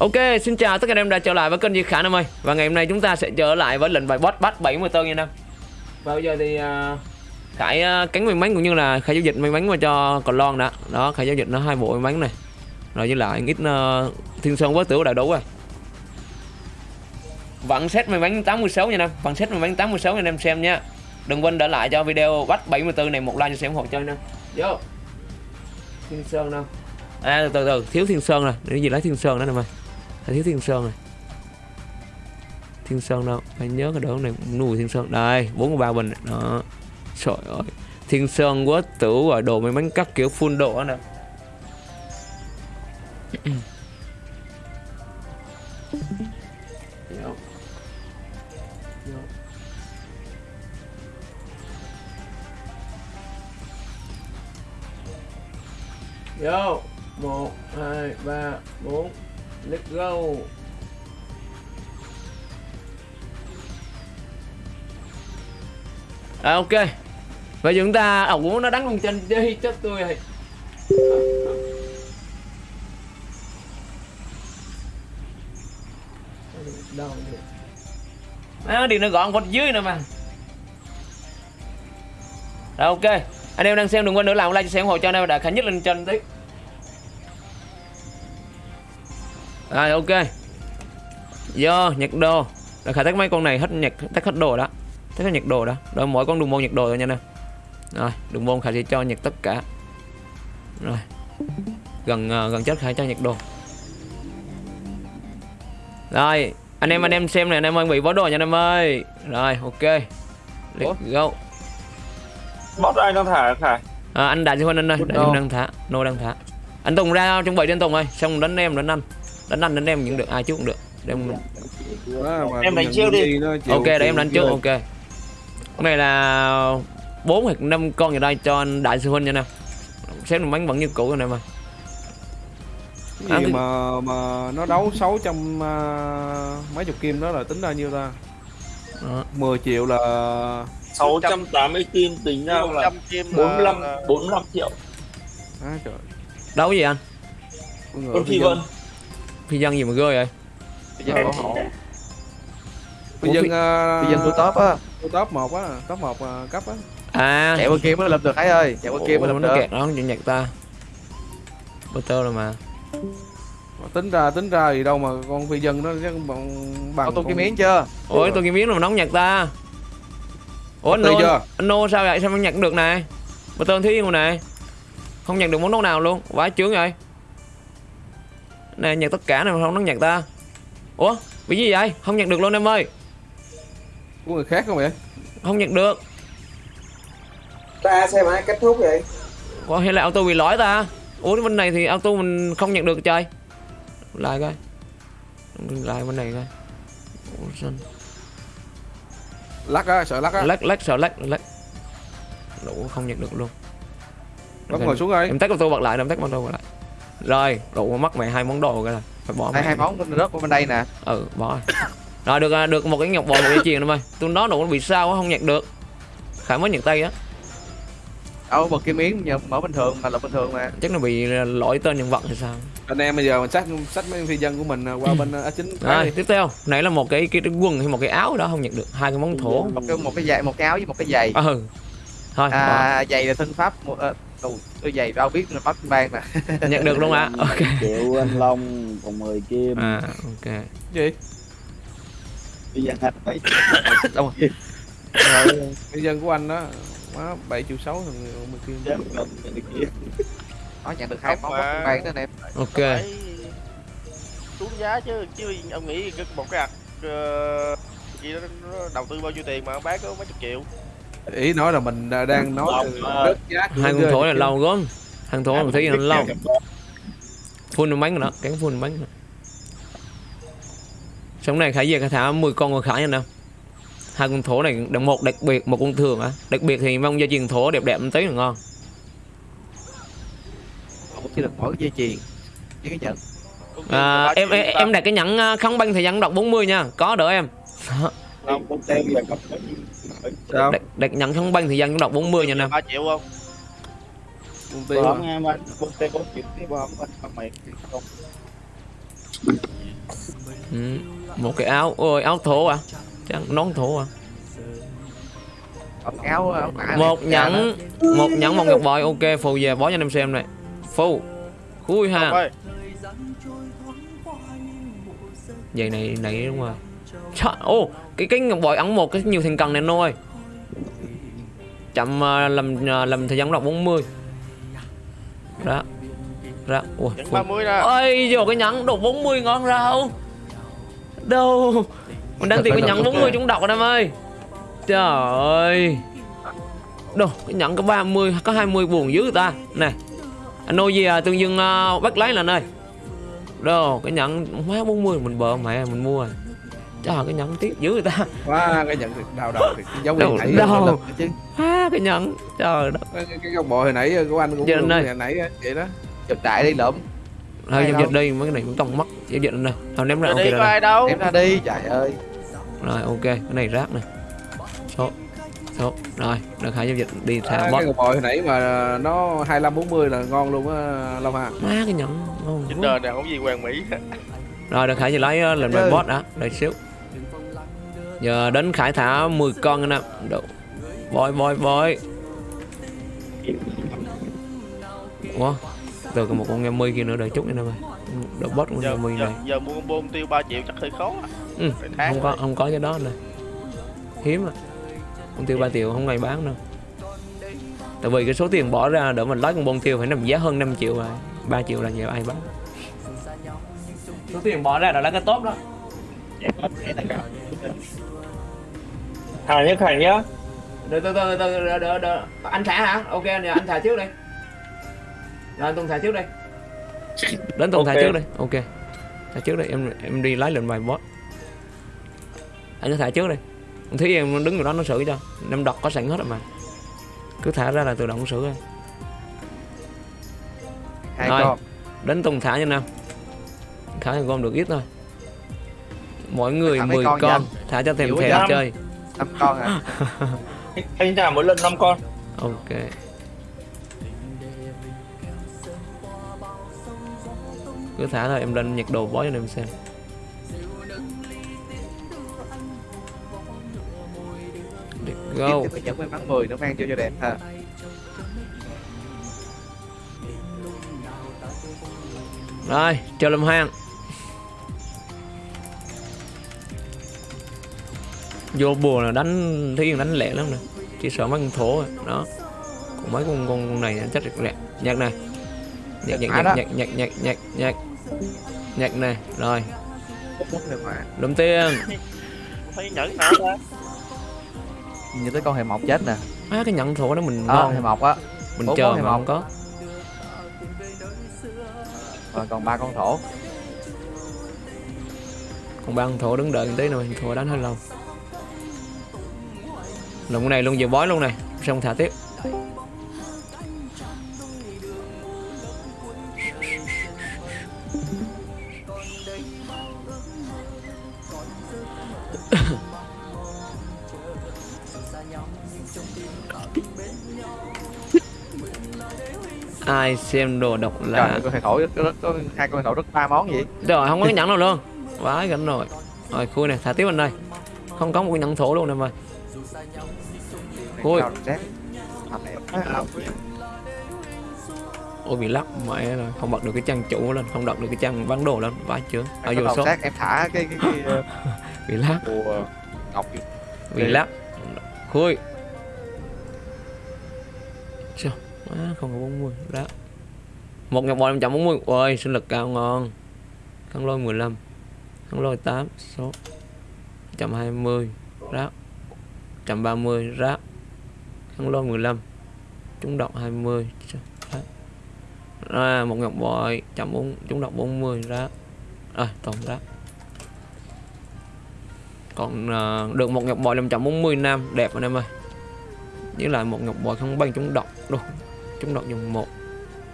Ok, xin chào tất cả anh em đã trở lại với kênh Di Khả Nam ơi. Và ngày hôm nay chúng ta sẽ trở lại với lệnh bài boss bắt 70 tơn nha Nam. Và bây giờ thì uh, Khải uh, cánh may mắn cũng như là Khải giao dịch may mắn vào cho còn lon đã. Đó, Khải giao dịch nó hai bộ may mắn này. Rồi với lại ít uh, Thiên Sơn với tiểu đã đủ rồi. Vẫn xét may mắn 86 nha Nam. Vẫn xét may mắn 86 nha anh em xem nha. Đừng quên để lại cho video bắt 74 này một like cho xem hộ chơi nha Vô. Thiên Sơn đâu À từ từ, từ. Thiếu Thiên Sơn rồi. Để gì lấy Thiên Sơn đó nè mày phải thiếu Thiên Sơn này Thiên Sơn đâu? Phải nhớ cái đỡ này nuôi Thiên Sơn. Đây 43 bình Đó. Trời ơi. Thiên Sơn quá tử rồi đồ may bánh cắt kiểu full độ nè. Vô. Vô. Vô. Một, hai, ba, bốn. Let's go. À ok. Vậy chúng ta à, ổng muốn nó đánh con chân đi chết tôi rồi. Đâu đi à, Đi nó gọn con dưới nữa mà. Rồi ok. Anh em đang xem đừng quên nữa làm like cho xem ủng hộ cho anh em đã khánh nhất lên trên tí Rồi ok. Do nhật đồ. Đã khả tách mấy con này hết nhật tách hết đồ đó. Tách hết nhật đồ đó. Rồi mỗi con đường môn nhật đồ rồi nha nè. Rồi đường môn khả sẽ cho nhật tất cả. Rồi. Gần uh, gần chết khả cho nhật đồ. Rồi anh em anh em xem này anh em ơi bị bó đồ nha anh em ơi. Rồi ok. Let's go. Bot anh đang thả thả à, Anh đại huynh anh ơi. Đại sư huynh đang thả. Nô đang thả. Anh Tùng ra chuẩn bị anh Tùng ơi. Xong đánh em đánh anh đánh anh đánh em những được ai trước cũng được. Đem em đánh trước đi. ok để em đánh trước ok. Cái này là bốn hoặc năm con ở đây cho anh đại sư huynh nha nè xếp bánh vẫn như cũ rồi nè mà. Gì à, mà mà nó đấu 600 uh, mấy chục kim đó là tính ra nhiêu ta? Đó. 10 triệu là 680 kim tính ra là 45 45 triệu. À, trời. Đấu gì anh? Con phi vân phi dân gì mà ghê vậy? Phi dân bảo hộ phi dân phi dân tôi top á. tôi top một á top một uh, cấp á. À. Chạy bên kia mới lập được ấy ơi. Chạy bên kia mới lập nó được. kẹt nó nhặt ta. Butter rồi mà. Tính ra tính ra gì đâu mà con phi dân nó chắc bằng bằng tôi cái miếng chưa? Ôi tôi cái miếng mà nóng nhặt ta. Ủa anh nô chưa? anh nô sao vậy? Sao không nhặt được này? Butter thiếu yên này. Không nhặt được món nấu nào luôn. Quá chướng vậy nè nhặt tất cả này mà không nó nhặt ta. Ủa bị gì vậy? Không nhặt được luôn em ơi. Của người khác không vậy? Không nhặt được. Ta xem ai kết thúc vậy? Ủa hay là auto bị lỗi ta? Ủa bên này thì auto mình không nhặt được chơi lại coi. Lại bên này coi. Ủa, lắc á sợ lắc á. Lắc lắc sợ lắc lắc. Đủ không nhặt được luôn. Bắt ngồi xuống rồi em tách auto bật lại em tách auto bật lại rồi đủ mất mày hai món đồ là phải bỏ hai hai món rớt bên đây nè. Ừ bỏ. Rồi rồi được được một cái ngọc bội một cái chuyền em ơi tôi nói đủ nó bị sao không nhặt được. Khải mới nhặt tay á. Đâu bật cái miếng nhờ mở bình thường mà là bình thường mà. Chắc nó bị lỗi tên nhân vật hay sao? Anh em bây giờ mình sách sách mấy phi dân của mình qua bên a chính rồi tiếp theo. Nãy là một cái cái, cái quần hay một cái áo đó không nhận được. Hai cái món thổ. Một cái một cái giày một cái áo với một cái giày. Ừ. Thôi à, giày là thân pháp một uh, tôi giày đâu biết là bắt ban nè. Nhận được luôn ạ. À? ok. Triệu anh long còn 10 kim. À ok. Gì? Bây giờ hạch phải đâu rồi. Phi dân của anh đó má bảy triệu sáu thằng mười kim. Nó nhận được hai món bắt ban đó anh em ok xuống giá chứ chứ ông nghĩ một cái ạc uh, gì đó nó đầu tư bao nhiêu tiền mà bán có mấy chục triệu ý nói là mình đang nói đất giá hai con thổ là lâu gớm thằng thổ mình thấy nó lâu phun bánh nữa cắn phun bánh nữa sống này khải về khải thả 10 con còn khải nha nè hai con thổ này đồng một đặc biệt một con thường á đặc biệt thì mong gia truyền thổ đẹp đẹp một tí là ngon. Chỉ được mỗi dây chuyền với cái nhận à, em, em em đặt cái nhẫn không banh thời gian đọc 40 nha có đỡ em Sao? Đặt, đặt nhận không banh thì dân cũng đọc 40 nha em 3 triệu không? Công ty Có nghe mà công ty có chuyện tiếp không anh mày không. Ừ. một cái áo. Ôi áo thổ à? Chắc nón thổ à? Áo áo một này, nhẫn một nhẫn một ngọc bội. Ok phù về bó cho anh em xem này. Phù. Khui Ngọc ha vậy này này đúng rồi. Trời, ô cái cái ngọc bội ấn một cái nhiều thành cần này ơi chậm ờ, làm ờ, làm thời gian đọc 40 đó đó ui phù- 30 nè ôi giờ cái nhẫn đồ 40 ngon rau đâu? Mình đang tìm cái nhẫn 40 chúng đọc anh em ơi. Trời ơi. Đâu cái nhẫn có 30 có 20 buồn dữ ta. Nè anh ơi gì à tương dương uh, bắt lấy là ơi. Đâu cái nhẫn má 40 mình bợ mẹ mình mua. rồi trời cái nhẫn tiếc dữ người ta. Quá cái nhận đào đầu thì giống như nãy đâu. lần chứ. À, cái nhẫn. Trời đất. Cái, cái góc bội hồi nãy của anh cũng Giờ đúng này. hồi nãy vậy đó. Chụp đại đi lượm. Thôi giao dịch đi mấy cái này cũng tông mất. Giao dịch này thôi ném ra ok đi rồi có ai đâu. Em ra đi trời ơi. Rồi ok cái này rác này số số. Rồi được hai giao dịch đi à, thả cái bot góc bội hồi nãy mà nó 25 40 là ngon luôn á Long Hà. Má cái nhẫn. Ngon Chính đời này không gì hoàng mỹ rồi được giờ lấy Ừ. bot đã. Đợi xíu giờ đến khải thả 10 con anh em Độ. boy boy boy Ủa từ còn một con nghe mươi kia nữa đợi chút nữa ơi đợi bot con nghe giờ, này. giờ mua con bom tiêu 3 triệu chắc hơi khó á. ừ, không có không có cái đó nè. Hiếm à. Con tiêu 3 triệu không ai bán đâu. Tại vì cái số tiền bỏ ra để mình lấy con bông tiêu phải nằm giá hơn 5 triệu rồi. 3 triệu là nhiều ai bán? Số tiền bỏ ra là lấy cái tốt đó Hà nhất Hành nhá từ từ từ từ đợi, đợi, đợi. anh thả hả? Ok nè anh thả trước đi. Rồi anh tùng thả trước đi. Đến tùng thả Ok. trước đi. Ok. Thả trước đi em em đi lấy lệnh bài boss anh cứ thả trước đi. Thí em đứng ở đó nó xử cho. Em đọc có sẵn hết rồi mà. Cứ thả ra là tự động xử thôi hai Rồi. con. Đến tùng thả cho nam thả con được ít thôi. Mỗi người Thả mấy 10 con con, thả cho thèm thèm chơi năm con à? Anh thả mỗi lần 5 con. Ok. Cứ thả thôi em lên nhặt đồ bó cho em xem. Let's go. May mắn 10 nó mang cho cho đẹp ha. Rồi chờ làm hang vô bùa là đánh thấy đánh lẹ lắm nè chỉ sợ mấy con thổ à. đó. Còn mấy con con, con này nó chắc được lẹ nhặt này. Nhặt nhặt Mã nhặt đó. nhặt nhặt nhặt nhặt nhặt nhặt này. Rồi. Rồi lụm tiền. Thấy nhẫn nhìn tới con hề mọc chết nè. Á cái nhận thổ đó mình đó ngon. hề mọc á. Mình bốn chờ mà một. không có. Rồi còn ba con thổ. Còn ba con thổ đứng đợi tí nữa thổ đánh hơi lâu cái này luôn giờ bói luôn này. Xong thả tiếp. Ai xem đồ độc trời là ơi, con hề thổ có, có hai con thổ rất ba món gì rồi không có cái nhẫn nào luôn. Vãi gánh rồi. Rồi khui này thả tiếp bên đây không có một cái nhẫn thổ luôn em ơi À, ôi. bị lắc mẹ rồi không bật được cái trang chủ lên không đọc được cái trang bán đồ lên. Vãi chưa? Ở vô số. Em thả cái cái, cái ờ, bị lắc. ngọc bị lắc. Khui. Sao? À, không có 40 đó một ngọc bội 140 ôi sinh lực cao ngon. Khăn lôi 15 khăn lôi 8 số. 120 rác 130 rác khăn lôi 15 trúng độc 20 Sao? Rác. à, một ngọc bội 140 trúng độc 40 rác rồi tổng rác còn à, được một ngọc bội 540 nam đẹp anh em ơi. Với lại một ngọc bội không băng trúng độc đâu trúng độc dùng một.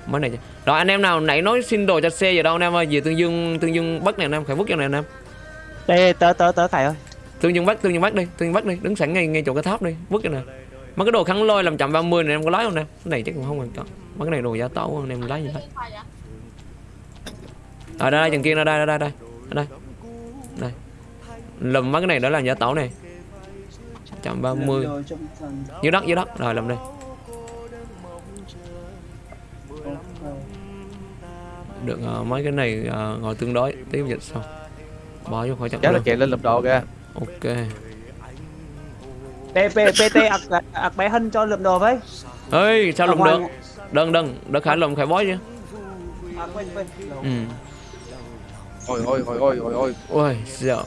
Mới này rồi anh em nào nãy nói xin đồ cho xe giờ đâu anh em ơi. Về tương dương tương dương bắc này anh em phải vứt cho này anh em. Đây, tớ tớ tớ thầy ơi. tương dương bắc tương dương bắc đi tương dương bắc đi. Đứng sẵn ngay ngay chỗ cái tháp đi vứt cho này mấy cái đồ kháng lôi làm chậm 30 này em có lấy không em? Cái này chắc cũng không quan trọng. Mấy cái này đồ giá tẩu anh em lấy gì lấy? Ở đây, đây chừng kia ra đây ra đây đây ở đây. Đây. Lùm mấy cái này đó là giả tẩu này 130 dưới đất dưới đất. Rồi làm đây được ờ, mấy cái này ờ, ngồi tương đối. Tiếp dịch xong. Bỏ vô khỏi trận Cháu là chạy lên lập đồ kìa. Ok PT ạc ạc bé hân cho lượm đồ với. Ơi sao ngoài được? đừng đừng đừng khải lùm khải bói chứ. À quên quên. Ừ. Ôi ôi ôi ôi ôi ôi. Ôi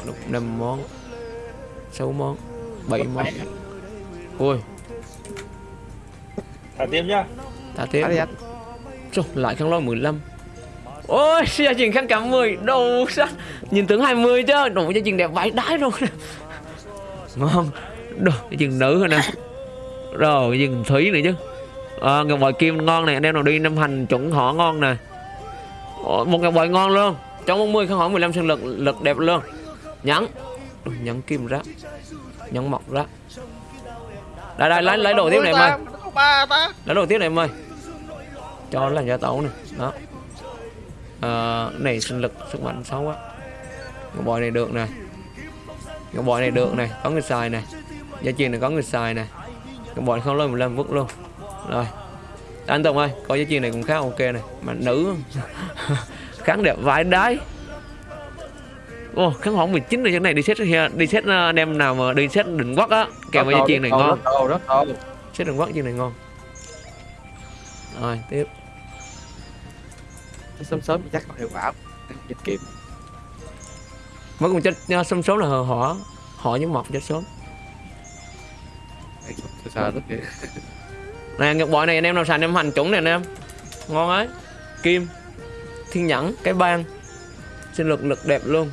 được năm món sáu món bảy món. Ôi. Thả tiếp nhá. Ta tiếp. Thả anh Trời, lại khăn lôi 15 Ôi, gia trình khăn cả 10 Đồ sao? Nhìn tướng 20 chứ Đồ gia trình đẹp vãi đái luôn. Ngon Đồ, cái chừng nữ rồi nè. Rồi, cái chừng thúy nữa chứ. À, Ngọc bội kim ngon này Anh em nào đi năm hành chuẩn họ ngon nè. Một ngọc bội ngon luôn. Trong 40 khăn hỏi 15 sinh lực Lực đẹp luôn. Nhắn. Nhắn kim rác. Nhắn mọc rác. Đây đây lấy lấy đồ tiếp này em ơi. Lấy đồ tiếp này em ơi. Cho là làm gia tấu này đó à, này sinh lực sức mạnh xấu quá. Ngọc bội này được này Ngọc bội này được này có người xài này gia truyền này có người xài này cái bòi không lên 15 vứt luôn. Rồi. Anh Tùng ơi coi gia truyền này cũng khá ok này. Mà nữ. Kháng đẹp vãi đái. Ồ, kháng hỏng 19 rồi cái này đi xét đi xét anh em nào mà đi xét định quắc á kèm với gia truyền này ngon. Rất xét định quắc gia này ngon. Rồi tiếp. Sớm sớm chắc có hiệu quả. Dịch kiệm mới cùng chết nha, sớm sớm là họ họ với mọc chết sớm Rất kìa nè ngọc bội này anh em nào xài em hành chuẩn này anh em. Ngon ấy. Kim thiên nhẫn cái ban sinh lực lực đẹp luôn.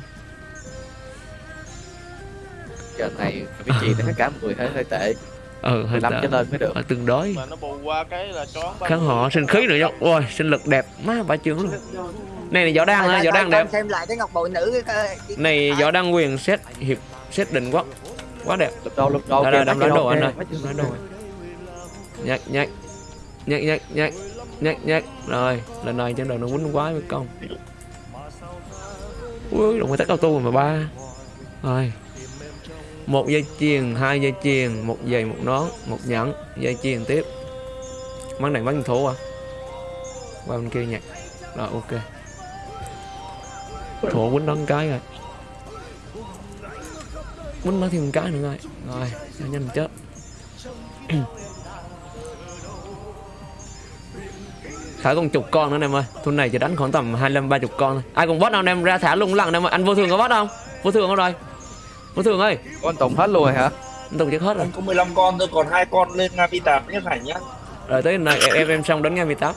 Giờ này vị trí này cả một người hơi hơi tệ. Ừ hơi 15 tệ. trở lên mới được. Tương đối. Mà nó bù qua cái là kháng họ sinh khí nữa chứ ôi sinh lực đẹp má bả chương luôn. Này này võ đăng á võ đăng đẹp. xem lại cái ngọc bội nữ cái cái- này võ đăng quyền xét hiệp xét định quá quá đẹp. Lập đồ lập đồ đây đâm đánh đồ anh ơi. Đánh đồ. Nhắc nhắc nhắc nhắc nhắc nhắc rồi lần này trên đầu nó quýnh quái với công ui đồng người tắt auto rồi mà ba. Rồi. Một dây chuyền hai dây chuyền một giày một nón một nhẫn dây chuyền tiếp. Bắn này bắn thủ à? Qua bên kia nhặt rồi ok. Thủ quýnh đón cái rồi quýnh nó thêm một cái nữa rồi. Rồi nhanh chết Khải còn chục con nữa em ơi. Thôn này chỉ đánh khoảng tầm 25 30 con thôi. Ai còn bot nào anh em ra thả lung lặng em ơi Anh vô thường có bot không? Vô thường không rồi? Vô thường ơi. Con Tùng hết luôn rồi hả? Anh Tùng chết hết rồi. Anh có 15 con thôi còn hai con lên Navi 8 nhé Thành nhá? Rồi tới này em, em, xong đánh ngay 18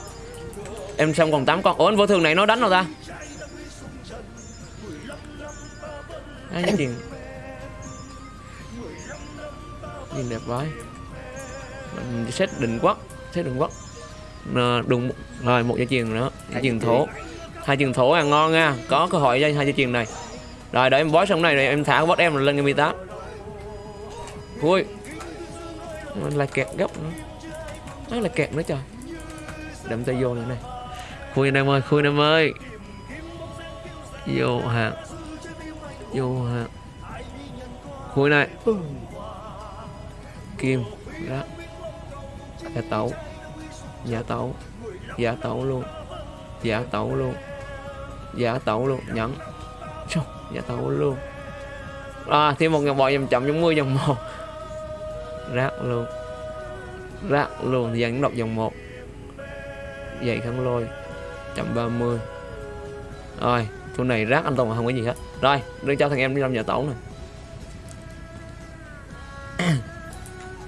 Em xong còn 8 con. Ủa anh vô thường này nó đánh đâu ta? Ai cái chuyện Nhìn đẹp quá. Mình set định quốc Set định quốc. Đừng rồi một dây chuyền nữa dây chuyền thổ. hai chuyền thổ là ngon nha có cơ hội cho hai dây chuyền này. Rồi đợi em bói xong này rồi em thả bot em lên cái 18 ui. Mình lại kẹt gấp nữa. Nó là kẹt nữa trời. Đậm tay vô nữa này. Khui anh em ơi khui anh em ơi. Vô hàng vô hàng khui này kim. Rác giả tẩu giả tẩu giả tẩu luôn. Giả tẩu luôn. Giả tẩu luôn. Nhẫn giả tẩu luôn. À thêm một ngàn bò dòng chậm giống mưa dòng một. Rác luôn. Rác luôn. Thì dàn đọc dòng một. Dày khăn lôi. Chậm 30 rồi chỗ này rác anh Tùng không có gì hết. Rồi, đưa cho thằng em đi làm nhà tẩu này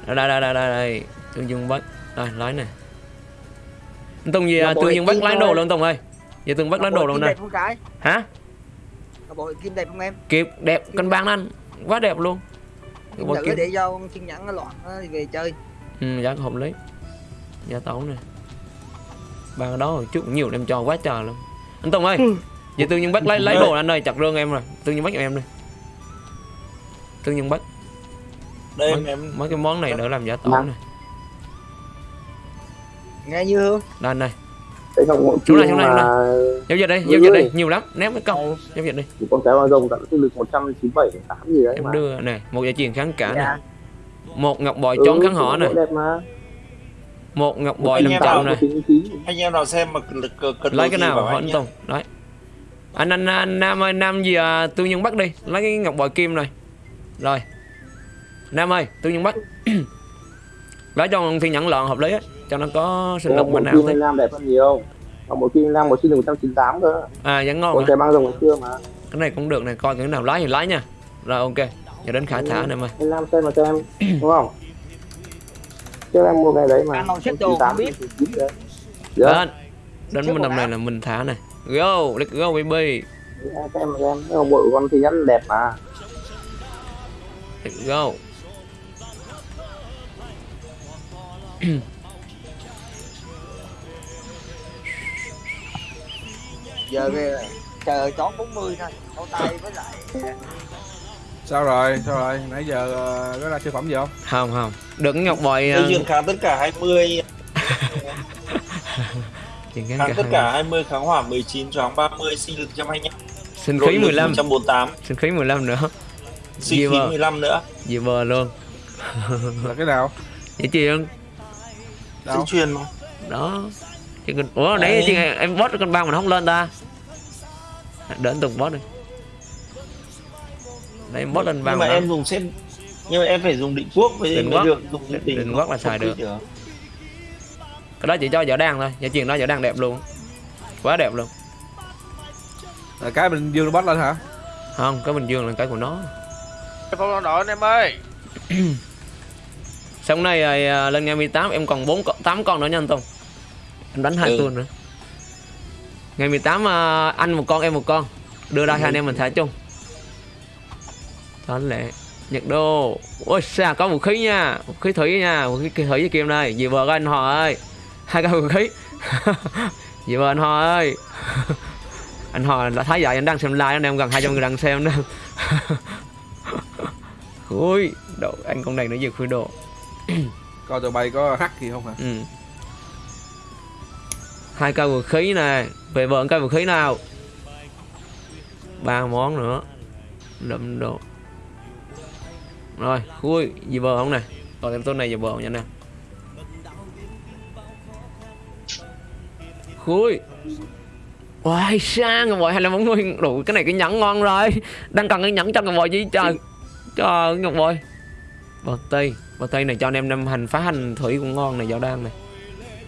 đây đây đây đây đây, đây. tương dương bắt đây lái nè anh Tùng gì à, bội tương dương kim lái đồ luôn Tùng ơi. Giờ tương bắt lái đồ luôn cái hả? Ngọc bội kim đẹp không em? Kịp đẹp cân bằng anh. Quá đẹp luôn. Bội nữ kim để cho thiên nhẫn nó loạn đi về chơi. Ừ, giá hợp lý. Giá tấu nè. Ba cái đó hồi trước nhiều em cho quá trời luôn. Anh Tùng ơi vậy tương nhiên bắt lấy lấy đồ anh ơi chặt rương em rồi. Tương nhiên bắt cho em đi. Tương nhiên bắt Đây mấy, em em mấy cái món này đỡ làm giá tấu Vâng. này nghe như hương đây anh đây cái ngọc bội Xuống này, xuống này, giao dịch đi Người giao dịch đi ơi. nhiều lắm ném cái công giao dịch đi con cái bao rồng tận sinh lực 197 8 gì đấy em đưa nè một giải truyền kháng cả Dạ. nè một ngọc bội Ừ, trốn kháng đẹp mà một ngọc bội làm Chính chính anh em nào xem mà cần cần, cần lấy cái nào hỏi anh. Tùng đấy anh anh, anh Nam ơi Nam gì à, tư nhân Bắc đi lấy cái ngọc bội kim này rồi Nam ơi tư nhân Bắc lấy cho thiên nhẫn lợn hợp lý á cho nó có sinh lực mạnh nào anh Nam đẹp hơn nhiều. Ngọc bội kim Nam một sinh lực 198 cơ. À vẫn ngon con mà. cái bao rồng ngày xưa mà. Cái này cũng được này coi cái nào lái thì lái nha. Rồi ok. Giờ đến khải thả này mày. Anh Nam xem mà xem đúng không? Chứ em mua cái đấy mà. Ăn màu xếp đồ, không biết. 198 đấy Dạ. đến đến mình quần này là mình thả này go let's go baby. Em xem mà xem. Cái của con thì nhẫn đẹp mà. Let's go giờ kìa chờ chón 40 thôi câu tay với lại sao rồi sao rồi? Nãy giờ ờ, có ra siêu phẩm gì không? Không không. Ngọc bội Đây uh, duyên kháng tất cả 20 chuyện cái kháng cả tất hai. cả 20 kháng hỏa 19 choáng 30 sinh lực 125 sinh khí lực 15 148 sinh khí 15 nữa. Sinh khí mà? 15 nữa. Gì bờ luôn. Là cái nào? Vậy chuyện sinh đâu truyền mà. Đó. Con ủa Đấy. chuyện em boss con băng mà nó không lên ta. Đến từng boss đi. Đấy em boss lên băng nhưng mà mà em dùng xem nhưng mà em phải dùng định quốc với Định mới quốc. được dùng Định- định, định quốc là xài được. được cái đó chỉ cho võ đan thôi. Giải chuyện đó võ đan đẹp luôn. Quá đẹp luôn. Là cái bình dương nó bắt lên hả? Không cái bình dương là cái của nó. Phong long đội anh em ơi xong này rồi, à, lên ngày 18 em còn 4 con, 8 con nữa nha anh Tùng. Em đánh hai Ừ. tuần nữa. Ngày 18 à, anh một con em một con. Đưa ra hai anh em mình thả chung. Đó lệ. Nhật đô. Ôi xa có vũ khí nha. Vũ khí thủy nha. Vũ khí thủy với kim đây. Dì vợ anh họ ơi. Hai cái vũ khí. Dì vợ anh họ ơi. Anh họ đã thấy vậy anh đang xem live anh em gần 200 người đang xem đó. Ui đồ anh con này nó vừa khui đồ coi tụi bay có hack gì không hả? Ừ. hai cây vũ khí nè, về vợn cây vũ khí nào? Ba món nữa. Đậm đồ. Rồi khui gì vợ không này. Còn thêm tôi này giờ vợ nha nè. Khui. Wow, sang rồi bòi hay là mọi người đủ cái này cái nhẫn ngon rồi. Đang cần cái nhẫn cho ngọc bòi gì trời? Trời, ngọc bòi bờ tây. Bờ tây này cho anh em năm hành phá hành thủy cũng ngon này dạo đan này.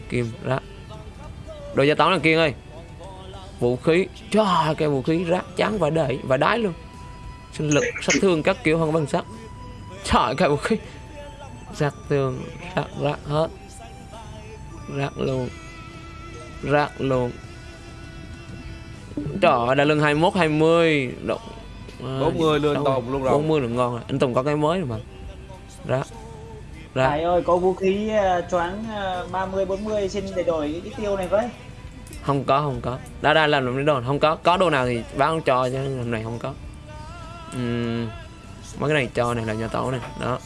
Kim rác. Đồ gia toán là kiên ơi. Vũ khí. Trời cái vũ khí rác chán và đẩy và đái luôn. Sinh lực sát thương các kiểu không bằng sắt trời cái vũ khí. Sát thương rác rác hết. Rác luôn. Rác luôn. Trời đã lưng 21 20 Động, 40 lên tồn luôn rồi. 40 là ngon rồi. Anh Tùng có cái mới rồi mà rác rác Tài ơi có vũ khí uh, choáng uh, 30 40 xin để đổi cái tiêu này với. không có không có. Đã đã làm làm đồ không có. Có đồ nào thì báo cho chứ hôm này không có. Ừm, mấy cái này cho này là nhà tổ này đó.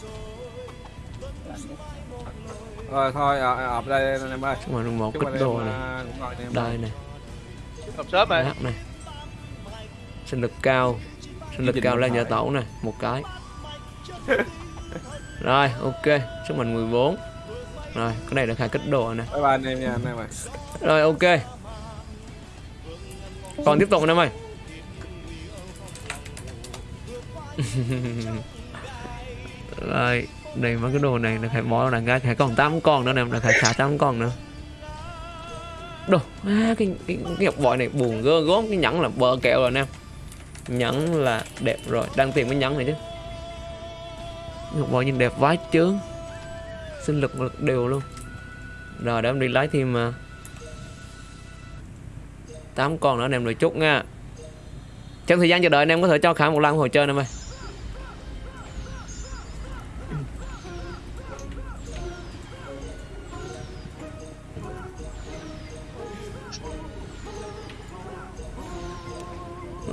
Rồi thôi à, à, đây anh em ơi xong rồi một kích anh đồ này. đây. Này. Hợp sớm rồi này. Sinh lực cao. Sinh lực cao điện nhà tổ này một cái rồi ok sức mạnh 14 rồi cái này là khai kích đồ này bye bye anh em nha anh em ơi rồi ok. Còn tiếp tục anh em ơi. Rồi đây mấy cái đồ này là phải bỏ là ngay phải còn 8 con nữa nè là phải thả 8 con nữa. Đồ à, cái, cái, cái ngọc bội này buồn gơ gốm cái nhẫn là bờ kẹo rồi nè nhẫn là đẹp rồi đang tìm cái nhẫn này chứ ngọc bội nhìn đẹp vái chướng sinh lực lực đều luôn. Rồi, để em đi lấy thêm mà 8 con nữa anh em đợi chút nha. Trong thời gian chờ đợi, anh em có thể cho khả một lần hồi chơi em ơi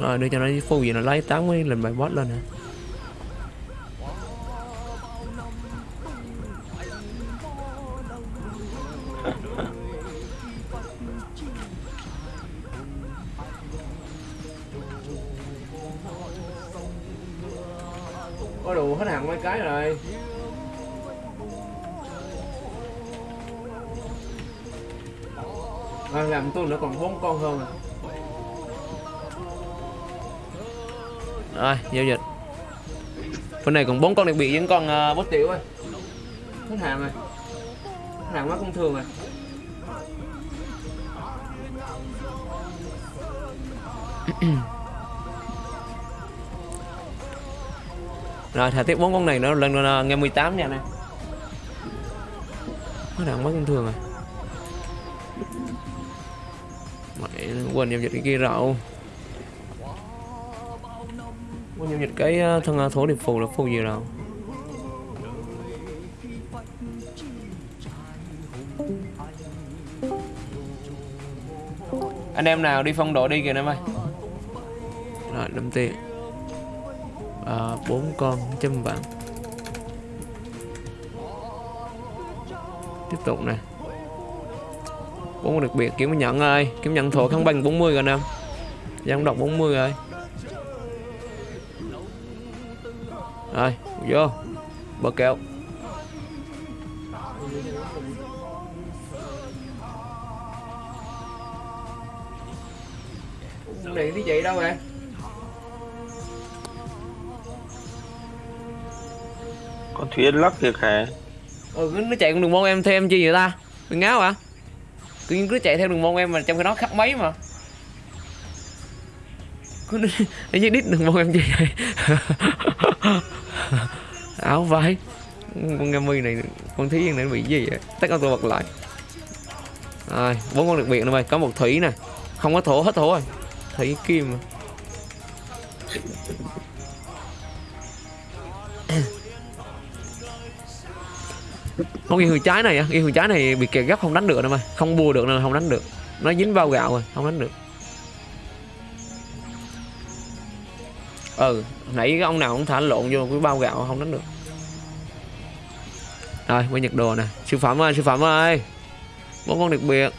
rồi, đưa cho nó phù gì, nó lấy 80 lần bài boss lên hả có đủ hết hàng mấy cái rồi. À, làm tôi nữa còn bốn con hơn à. Rồi giao dịch. Bên này còn bốn con đặc biệt với con uh, bốt tiểu ơi. Hết hàng rồi. Hết hàng quá công thường rồi rồi thả tiếp bốn con này nữa lên uh, nghe 18 nha nè Nó đang mất công thường rồi à. mày quên giao dịch cái kia rậu quên giao dịch cái ờ, thân ờ, thổ điệp phù là phù gì đâu anh em nào đi phong độ đi kìa em ơi. Rồi đâm tiền à, bốn con trăm vạn. Tiếp tục nè. Bốn đặc biệt kiếm nhận ơi. Kiếm nhận thuộc kháng bằng 40 rồi nè. Giang đọc 40 rồi. Rồi vô. Bờ kẹo. Điện đi chị đâu vậy con thuyền lắc thiệt hả ừ ờ, cứ nó chạy con đường môn em thêm chi vậy ta? Đừng ngáo hả? Cứ nhiên cứ chạy theo đường môn em mà trong cái đó khắc mấy mà. Cứ nó như đít đường môn em chi vậy? Áo vai con nghe mi này, con thí này nó bị gì vậy? Tất cả tôi bật lại. Rồi, bốn con đặc biệt nữa mày. Có một thủy nè. Không có thổ, hết thổ rồi. Thủy kim. mà. Con ghi hường trái này ghi hường trái này bị kẹt gấp không đánh được đâu mà. Không bùa được nên không đánh được. Nó dính vào gạo rồi, không đánh được. Ừ nãy cái ông nào cũng thả lộn vô cái bao gạo không đánh được. Rồi quay nhật đồ nè. Sư phẩm ơi, sư phẩm ơi. Bốn con đặc biệt.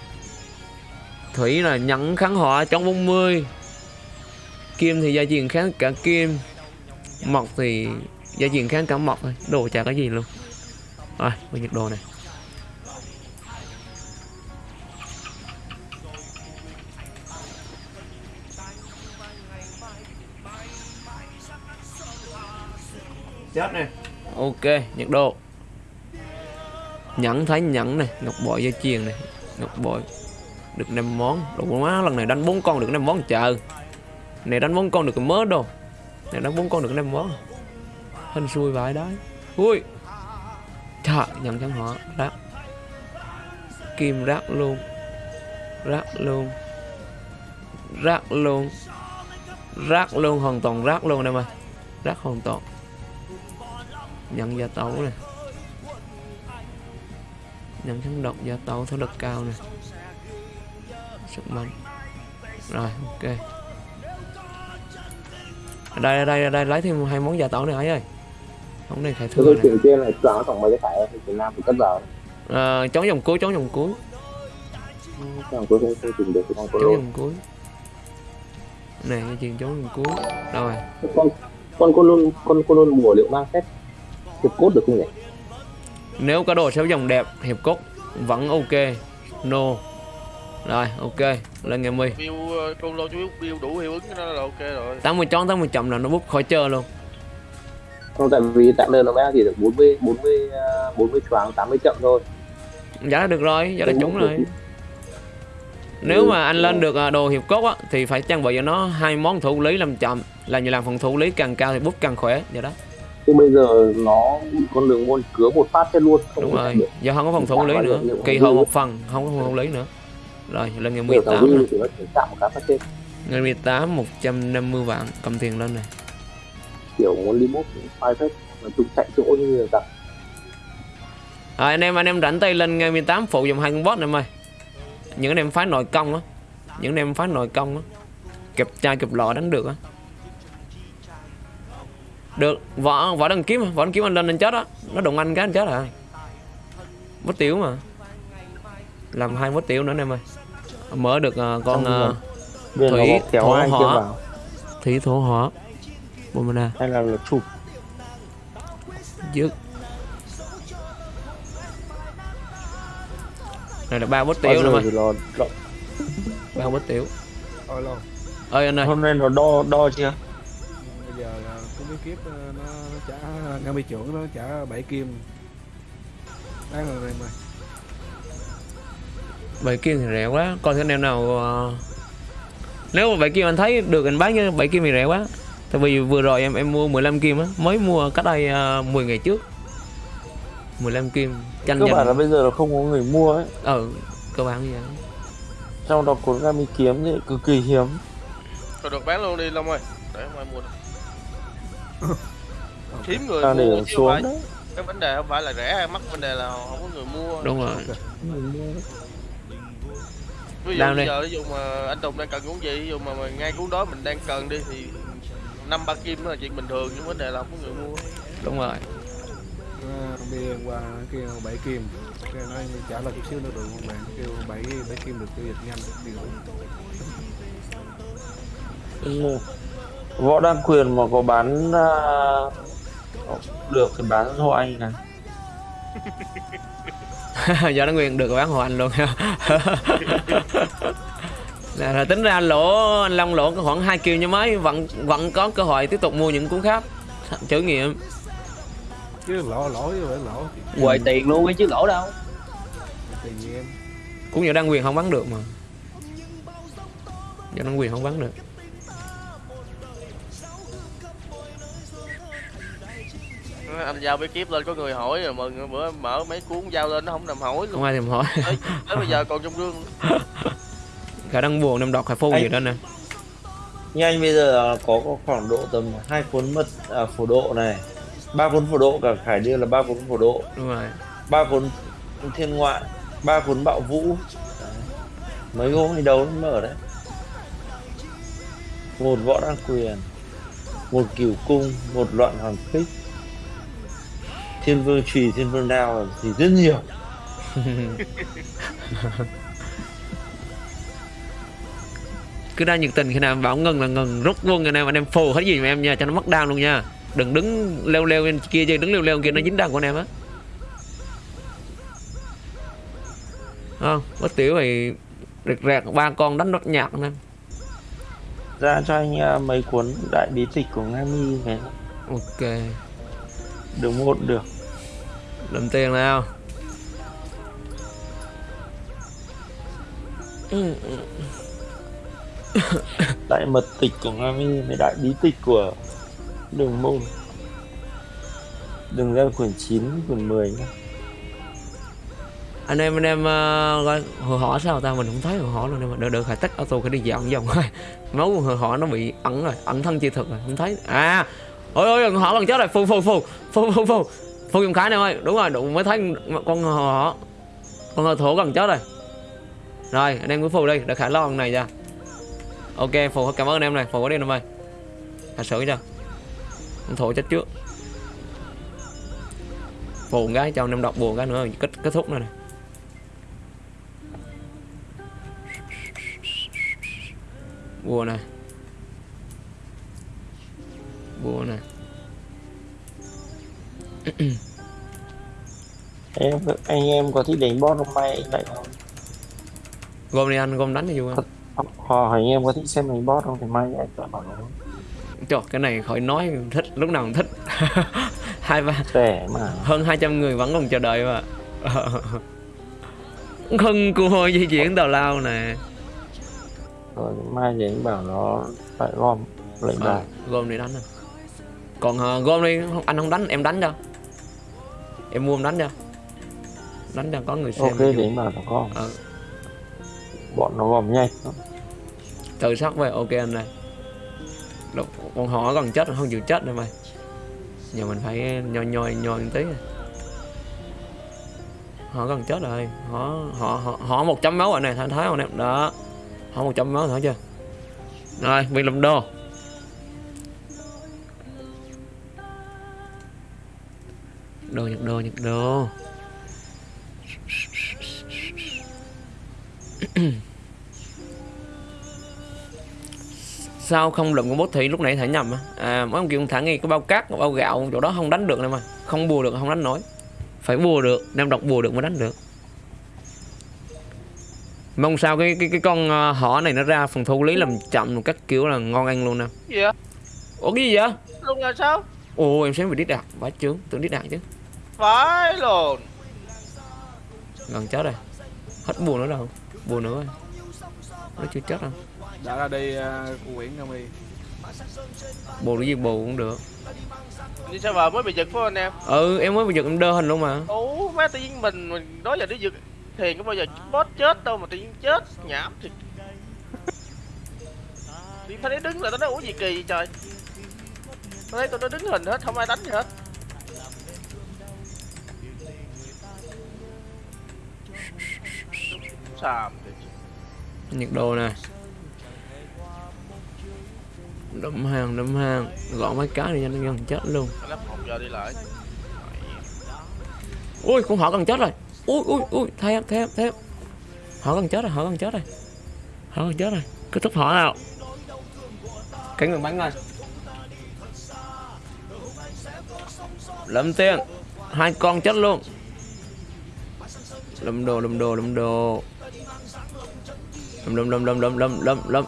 Thủy là nhận kháng họa trong 40 kim thì gia truyền kháng cả kim. Mộc thì gia truyền kháng cả mộc thôi. Đồ chả có gì luôn rồi quay nhật đồ này. Chết nè. Ok nhật độ. Nhẫn thấy nhẫn này ngọc bội dây chuyền này ngọc bội được năm món. Đồ má lần này đánh bốn con được năm món chờ này đánh bốn con được mớ đồ. Này đánh bốn con được năm món. Hên xui vậy đấy ui thợ nhận chẳng họ rác kim rác luôn. Rác luôn. Rác luôn. Rác luôn, hoàn toàn rác luôn em ơi rác hoàn toàn. Nhận gia tấu nè. Nhận kháng độc gia tấu thấu lực cao nè. Sức mạnh. Rồi, ok. Ở đây ở đây ở đây, lấy thêm hai món gia tấu này ấy ơi không này khải Tôi thương này chuyện trên này choáng tổng mấy cái thẻ thì Việt Nam thì cất vào. À, chống dòng cuối chống dòng cuối. Chẳng tôi không không tìm được cái con chống dòng cuối. Này dây chuyền chống dòng cuối. Rồi. Con con cô luôn con cô luôn mùa liệu mang xét hiệp cốt được không nhỉ? Nếu có đồ xéo dòng đẹp hiệp cốt vẫn ok. No. Rồi ok. Lên nghe mi Build ờ, con lô chú build đủ hiệu ứng nó là ok rồi. 80 chón 80 chậm là nó bút khỏi chơi luôn không tại vì tạm đơn nó mới chỉ được 40 40 à, 40 choáng 80 chậm thôi. Giá là được rồi giá là trúng rồi. nếu Ừ, mà anh lên được à, đồ hiệp cốt á thì phải trang bị cho nó hai món thủ lý làm chậm. Là như làm phần thủ lý càng cao thì bút càng khỏe vậy đó. Chứ bây giờ nó con đường môn cứa một phát chết luôn không đúng rồi. giờ không có phòng thủ lý nữa kỳ dư. một phần không có phòng thủ lý nữa. Rồi lên ngày Nhiều thằng 18 Vinh nè. thì nó chỉ chạm một cái phát chết ngày 18 150 vạn cầm tiền lên này kiểu muốn phai phết. Mà chúng chạy chỗ như là à, anh em anh em rảnh tay lên ngày 18 phụ dùng hai con boss này em ơi những anh em phái nội công á. Những anh em phái nội công á. Kẹp chai kẹp lọ đánh được á. Được võ võ đăng kiếm võ đăng kiếm anh lên anh chết á. Nó đụng anh cái anh chết rồi mất tiểu mà. Làm hai mất tiểu nữa anh em ơi. Mở được ờ, con uh, Thủy, thổ hỏa. thủy thổ hỏa Bomana hay là là chụp trước này là ba bút tiểu lo, lo. ba bút tiểu ơi anh ơi. Hôm nay nó đo đo chưa? Bây giờ là cũng biết kiếp nó, nó trả ngân bị trưởng nó trả bảy kim. Đáng rồi mày bảy kim thì rẻ quá. Coi thử anh em nào ờ, nếu mà bảy kim anh thấy được anh bán như bảy kim thì rẻ quá tại vì vừa rồi em em mua 15 kim á mới mua cách đây uh, 10 ngày trước. 15 kim tranh cơ bản là bây giờ là không có người mua ấy. Ừ cơ bản như vậy. Trong đó cuốn gami kiếm thì cực kỳ hiếm. Thôi được bán luôn đi Long ơi. Để không ai mua được. Hiếm người ta mua không phải. xuống đấy. Cái vấn đề không phải là rẻ hay mắc Vấn đề là không có người mua. Đúng rồi. Ví dụ Đang bây giờ ví dụ mà anh Tùng đang cần cuốn gì Ví dụ mà, mà ngay cuốn đó mình đang cần đi Thì năm ba kim là chuyện bình thường Nhưng vấn đề là không có người mua. Đúng rồi. À, đi qua kêu bảy kim. Cái nói trả lời chút xíu nữa được không bạn? Kêu bảy bảy kim được tiêu dịch nhanh đi Ừ. võ đăng quyền mà có bán à, được thì bán hộ anh này do nó nguyên được bán hộ anh luôn là, là tính ra lỗ anh long lỗ khoảng 2 kim như mấy vẫn vẫn có cơ hội tiếp tục mua những cuốn khác. Trải nghiệm. Chứ lỗ lỗ chứ phải lỗ. Quầy tiền luôn ấy chứ lỗ đâu. Tiền gì em? Cũng giờ đăng quyền không bán được mà. Giờ đăng quyền không bán được. Anh giao bí kíp lên có người hỏi rồi mừng bữa mở mấy cuốn giao lên nó không nằm hỏi luôn. Không ai thèm hỏi. Tới, tới bây giờ còn trong gương khả năng buồn năm đọc hay phô Anh- gì đó nè. Như anh bây giờ có, có khoảng độ tầm hai cuốn mật à, phổ độ này ba cuốn phổ độ cả khải điêu là ba cuốn phổ độ. Đúng rồi. Ba cuốn thiên ngoại ba cuốn bạo vũ. Đấy. mấy hôm thì đấu nó mở đấy. Một võ đăng quyền một cửu cung một loạn hoàng kích. Thiên vương trùy thiên vương đao thì rất nhiều cứ ra nhiệt tình khi nào em bảo ngừng là ngừng rút luôn ngày nào anh em phù hết gì mà em nha cho nó mất đau luôn nha. Đừng đứng leo leo bên kia chứ đứng leo leo kia nó dính đau của anh em á. Không có tiểu thì rệt rẹt ba con đánh rất nhạt nè ra cho anh à, mấy cuốn đại bí tịch của Nga Mi về. Ok. Được một được. Đậm tiền nào. Ừ, ừ. đại mật tịch của Nga Mi với đại bí tịch của đường môn. Đừng ra quyển 9 quyển 10 nhá. Anh em anh em uh, gọi hồi họ sao ta? Mình không thấy hồi họ luôn em mà được phải tắt auto cái đi dạo vòng thôi máu của hồi họ nó bị ẩn rồi ẩn thân chi thực rồi không thấy. À ôi ôi họ gần chết rồi. Phù phù phù phù phù phù. Phù dùng khái này ơi. Đúng rồi đụng mới thấy con hồi họ con hồi thổ gần chết rồi. Rồi anh em cứ phù đi để khải lo con này ra ok phù cảm ơn anh em này. Phù có đi em ơi thật sự chưa? Con thổ chết trước. Phù cái cho anh em đọc buồn cái nữa kết kết thúc nữa này bùa này bùa này em anh em có thích đánh boss không? May anh lại không gom đi anh gom đánh thì vui. Không họ hỏi em có thích xem đánh boss không thì may anh chọn bảo nó trời cái này khỏi nói thích lúc nào cũng thích. Hai ba mà. Hơn 200 người vẫn còn chờ đợi mà. Không cua di chuyển tào lao nè. Rồi mai thì anh bảo nó phải gom lệnh à, bài gom đi đánh anh còn uh, gom đi anh không đánh em đánh cho. Em mua em đánh cho. Đánh cho có người xem ok thì bảo nó gom. Ờ. bọn nó gom nhanh tự sắc về ok anh này. Lúc, con họ còn chết không chịu chết nữa mày. Giờ mình phải nhoi nhoi nhoi một tí họ gần chết rồi. Họ họ họ, họ một trăm máu rồi này thái thái không em? Đó. Họ một trăm máu thấy chưa? Rồi bị làm đô. Đô nhật đô nhật đô. sao không lượm con bốt thị lúc nãy thả nhầm á. À mấy ông kia thả ngay cái bao cát bao gạo chỗ đó không đánh được này mà. Không bùa được không đánh nổi. Phải bùa được nam độc bùa được mới đánh được. Mong sao cái cái cái con ờ, hỏ này nó ra phần thu lý làm chậm một cách kiểu là ngon ăn luôn nè. Vậy ủa cái gì vậy? Luôn là sao? Ồ em xem bị đít đạt bá trướng tưởng đít đạt chứ. Phải luôn gần chết rồi. Hết bùa nữa đâu. Bùa nữa rồi. Nó chưa chết đâu đã ra đi uh, cô Nguyễn Nga Mi bùa cái gì bùa cũng được. Đi sao vợ mới bị giật phải không anh em? Ừ em mới bị giật em đơ hình luôn mà. Ủa má tự nhiên mình mình đó giờ đi giật thiền có bao giờ boss chết đâu mà tự nhiên chết nhảm thì đi phải đấy đứng là tao nói ủa gì kỳ vậy trời? Tao thấy tụi nó đứng hình hết không ai đánh gì hết. Xàm thì nhiệt độ nè đấm hàng đấm hàng. Gõ mấy cái thì nhanh gần chết luôn. Ui con họ gần chết rồi. Ui ui ui em thay em họ gần chết rồi họ gần chết rồi. Họ gần chết rồi. Kết thúc họ nào. Cái người bắn rồi lâm tiên hai con chết luôn. Lâm đồ lâm đồ lâm đồ. Lâm lâm lâm lâm lâm lâm lâm lâm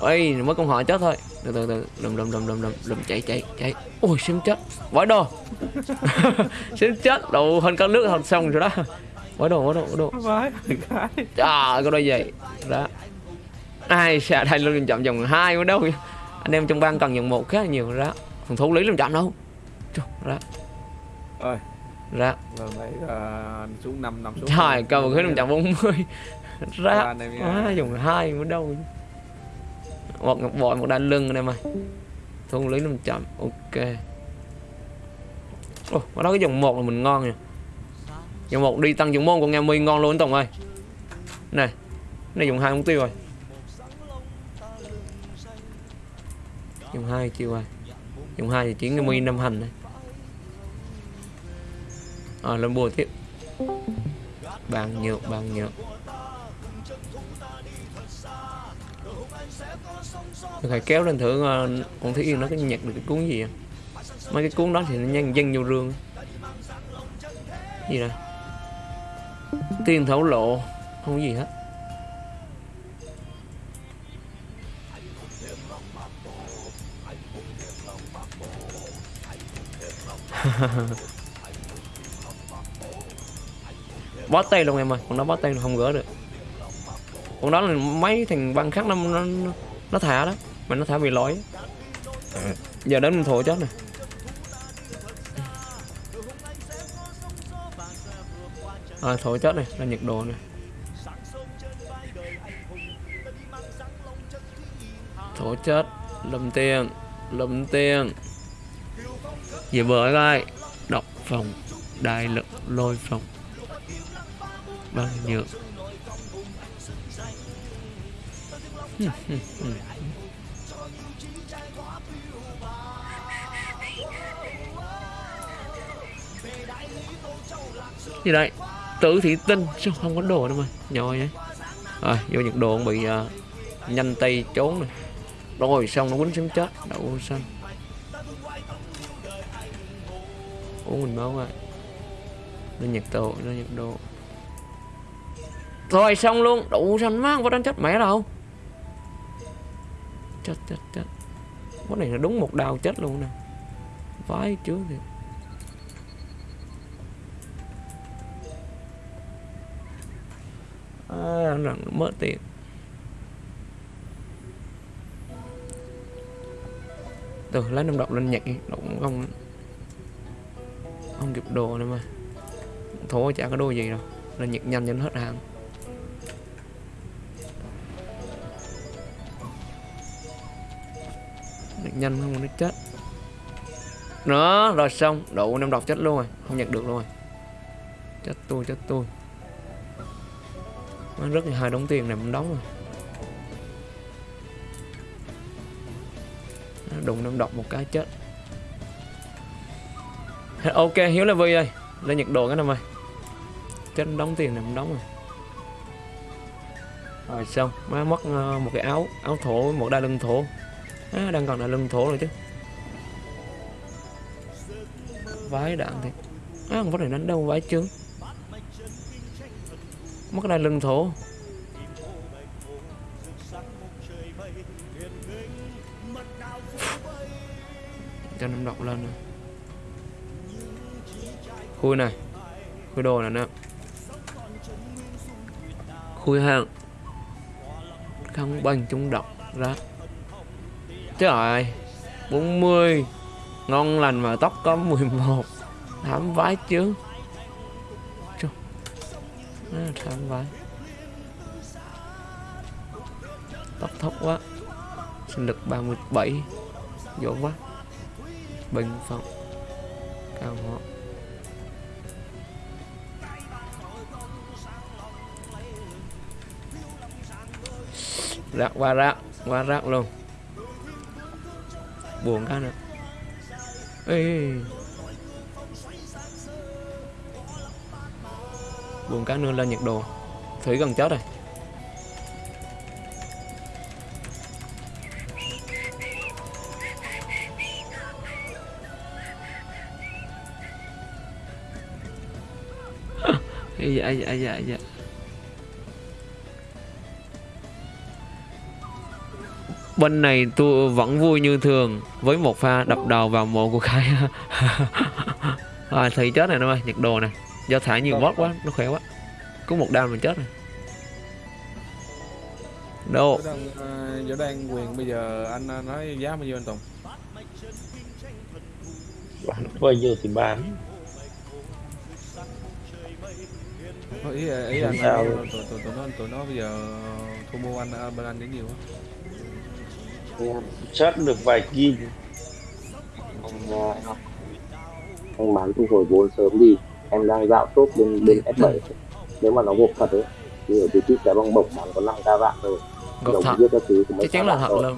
ơi mới con họ chết thôi từ từ từ. Lâm lâm lâm lâm lâm lâm chạy chạy chạy. Ui xem chết. Vãi đồ xem chết. Đồ hơn con nước thật xong rồi đó. Vãi đồ vãi đồ vãi đồ vãi cái trời có đôi giày đó. Ai sẽ thay luôn chậm vòng hai ở đâu anh em trong bang cần vòng một khá là nhiều. Đó. Phòng thủ lý làm chậm đâu? Trời, đó. Ơi đó. Lần này uh, xuống năm năm xuống trời cầu khí làm chậm 40 Ba ra quá dùng hai ở đâu một ngọc bội một đai lưng anh em ơi thủ lý làm chậm ok. Ồ ở đó cái dòng một là mình ngon nha dòng một đi tăng dòng môn của nghe mi ngon luôn tổng ơi. Này này dùng hai mục tiêu rồi. Dùng hai chiều rồi. Dùng hai thì chiến nghe mi năm hành này à ờ, lên bùa tiếp. Bàn nhược bàn nhược phải kéo lên thử con thấy Yên nó có nhặt được cái cuốn gì à? mấy cái cuốn đó thì nó nhân dân vô rương. Gì nè? Tiên thổ lộ không có gì hết. Bó tay luôn em ơi con đó bó tay không gỡ được. Con đó là mấy thằng băng khác nó nó, nó thả đó mà nó thả bị lỗi. Giờ đến mình thổ chết này à, thổ chết này là nhiệt độ này thổ chết lâm tiền lâm tiền. Về bờ lại độc phòng đại lực lôi phòng. Bằng nhựa. gì đây tử thị tinh sao không có đồ đâu mà nhồi vậy. Rồi vô nhiệt độ bị uh, nhanh tay trốn này rồi xong nó quýnh sống chết đậu xanh. Uống mình máu rồi nó nhiệt độ nó nhiệt độ rồi xong luôn đậu xanh má không có đánh chết mẹ đâu. Chết chết chết. Cái này là đúng một đào chết luôn nè. Vãi trước thì à, rằng mất tiền. Từ lấy năm độc lên nhặt đi cũng không không kịp đồ nữa mà. Thôi chả có đồ gì đâu lên nhặt nhanh cho nó hết hàng. Nhặt nhanh không nó chết. Nữa rồi xong đủ năm độc chết luôn rồi không nhặt được luôn rồi. Chết tôi chết tôi nó rất là hai đống tiền này mình đóng rồi. Đụng năm độc một cái chết. Ok hiếu là vui ơi lên nhiệt độ cái năm ơi chết đóng tiền này mình đóng rồi. Rồi xong. Má mất ờ, một cái áo áo thổ một đai lưng thổ. À, đang còn đai lưng thổ rồi chứ. Vái đạn thì à con vắt này đánh đâu vái trứng mất cái lưng thổ. Cho năm độc lên nữa khui này. Khui đồ này nè. Khui hàng. Không bằng trung độc ra. Trời ơi 40 ngon lành mà tóc có 11 thảm vái chứ. Á, thảm vái tóc thốc quá. Sinh lực 37 dỗ quá. Bình phận cao họ rác qua rác qua rác luôn. Buồn cái nữa. Ê. buồn cá nương lên nhiệt độ thủy gần chết rồi Ây da, ây da, ây da, ây da. Bên này tôi vẫn vui như thường với một pha đập đầu vào mộ của Khai. à, Thủy chết này nó ơi, nhiệt độ này. Do thả nhiều bot quá, nó khỏe quá. Có một đam mình chết rồi. Đâu? Giờ đang, à, đang quyền bây giờ anh à, nói giá bao nhiêu anh Tùng? bán bao nhiêu thì bán Nói ý ý anh Sao? tụi tụi tụi nó tụi nó bây giờ thu mua anh à, bên anh đến nhiều quá. chắc được vài kim anh à, anh bán thu hồi vốn sớm đi em đang dạo tốt bên bên S7 nếu mà nó gộp thật ấy thì ở tí tít cái bong bổng bán có 5 ca vạn rồi Gộp Đồng thật. viết các thứ mấy Chắc chắn là thật rồi. luôn.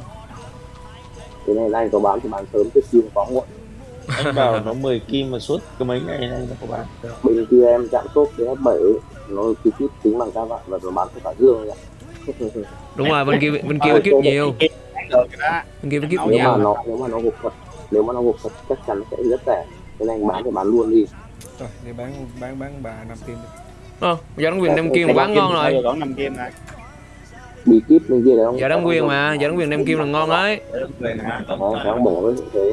cái này anh có bán thì bán sớm trước kim quá muộn anh bảo nó 10 kim mà suốt cái mấy ngày nay nó có bán bên kia em chạm tốt bên S7 ấy, nó tí tít tính bằng ca vạn và nó bán cho cả dương ấy. Đúng rồi, bên kia bên kia kiếp nhiều. Bên kia kiếp nếu mà nhiều. nó nếu mà nó gộp thật nếu mà nó gộp thật chắc chắn nó sẽ rất rẻ cái này anh bán thì bán luôn đi Rồi, đi bán bán bán bà năm kim đi. Ờ, giờ đóng quyền đem kim mà bán ngon rồi. đón năm kim này bị kíp bên kia đấy không Giờ đóng quyền mà, giờ đóng quyền đem kim là ngon đấy. về Đấy, thế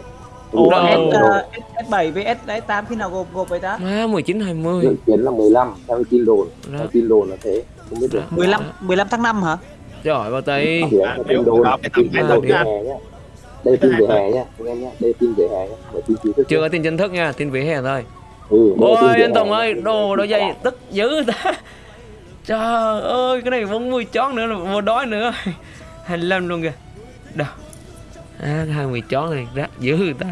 Ồ. Ủa, Đâu. S, ờ, S, S7 với S 8 khi nào gộp gộp vậy ta Má 19 20. dự kiến là 15 theo tin đồn theo tin đồn là thế không biết được 15 15 tháng 5 hả Trời ơi, bao tay. là tin đồn tin đồn về đây tin về hè nhá anh em nhá đây tin về hè nhá Chưa có tin chính thức nha, tin vỉa hè thôi. Ừ, đây Ôi anh Tùng ơi, đồ đồ dây tức dữ ta. Trời ơi, cái này 40 chón nữa là mua đói nữa. 25 luôn kìa. Đâu. À, 20 chón này rác dữ ta.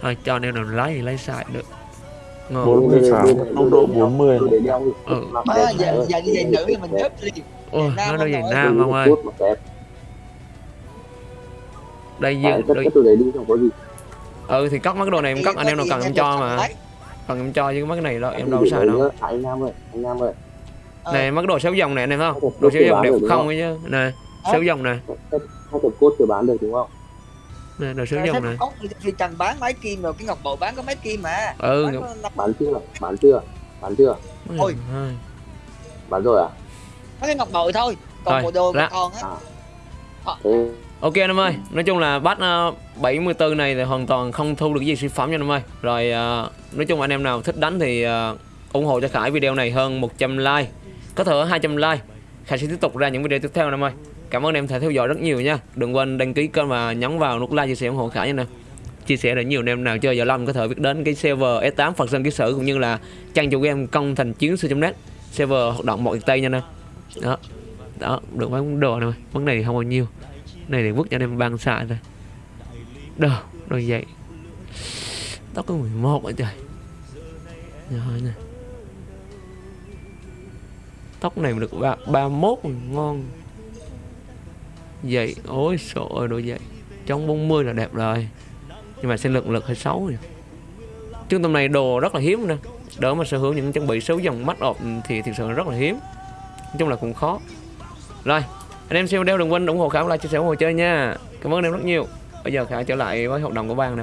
Thôi cho anh em nào lấy thì lấy xài được. Ngon. 46 không độ 40 Tôi để đeo đi. Ừ. Giờ giờ đi giày nữ thì mình nhấp đi Ôi, nó đôi không giày nổi. nam không ơi. Đây dương, tất đôi... cả tôi để đi không có gì Ừ thì cất mấy cái đồ này em cất anh em nào cần em cho mà. Cần em cho chứ mấy cái này đâu em đâu có xài đâu. À, anh Nam ơi anh Nam ơi. Này mấy cái đồ xéo dòng này anh em không? Đồ xéo dòng đẹp không ấy chứ. Nè, xéo dòng nè. hai tập cốt chưa bán được đúng không? Nè, đồ xéo dòng nè. ốc thì cần bán máy kim rồi cái ngọc bội bán có máy kim mà. Ừ, bán chưa? Bán chưa? Bán chưa? Ôi. Bán rồi à? Có cái ngọc bội thôi còn bộ đồ còn á. Thế Ok anh em ơi, nói chung là bắt ờ, uh, 74 này thì hoàn toàn không thu được gì sản phẩm cho anh em ơi. Rồi ờ, nói chung anh em nào thích đánh thì ờ, ủng hộ cho Khải video này hơn 100 like. Có thể 200 like. Khải sẽ tiếp tục ra những video tiếp theo anh em ơi. Cảm ơn anh em đã theo dõi rất nhiều nha. Đừng quên đăng ký kênh và nhấn vào nút like chia sẻ ủng hộ Khải nha nè. Chia sẻ để nhiều anh em nào chơi giờ lâm có thể biết đến cái server S8 Phật Sơn Ký Sử cũng như là trang chủ game công thành chiến sư.net server hoạt động mọi Tây nha nè. Đó. Đó, được mấy món đồ này. Món này thì không bao nhiêu này để vứt cho anh em ban xạ thôi. Đâu rồi vậy? Tóc có 11 rồi trời. Rồi nè. Tóc này mà được ba ba mốt ngon. Vậy, ôi sợ ơi, đồ vậy. Trong 40 là đẹp rồi. Nhưng mà sẽ lực lực hơi xấu rồi trung tâm này đồ rất là hiếm nè. Đỡ mà sở hữu những trang bị xấu dòng mắt ọp thì thực sự rất là hiếm. Nói chung là cũng khó. Rồi anh em xem video đừng quên ủng hộ khảo like chia sẻ ủng hộ chơi nha. Cảm ơn anh em rất nhiều. Bây giờ khảo trở lại với hoạt động của bang này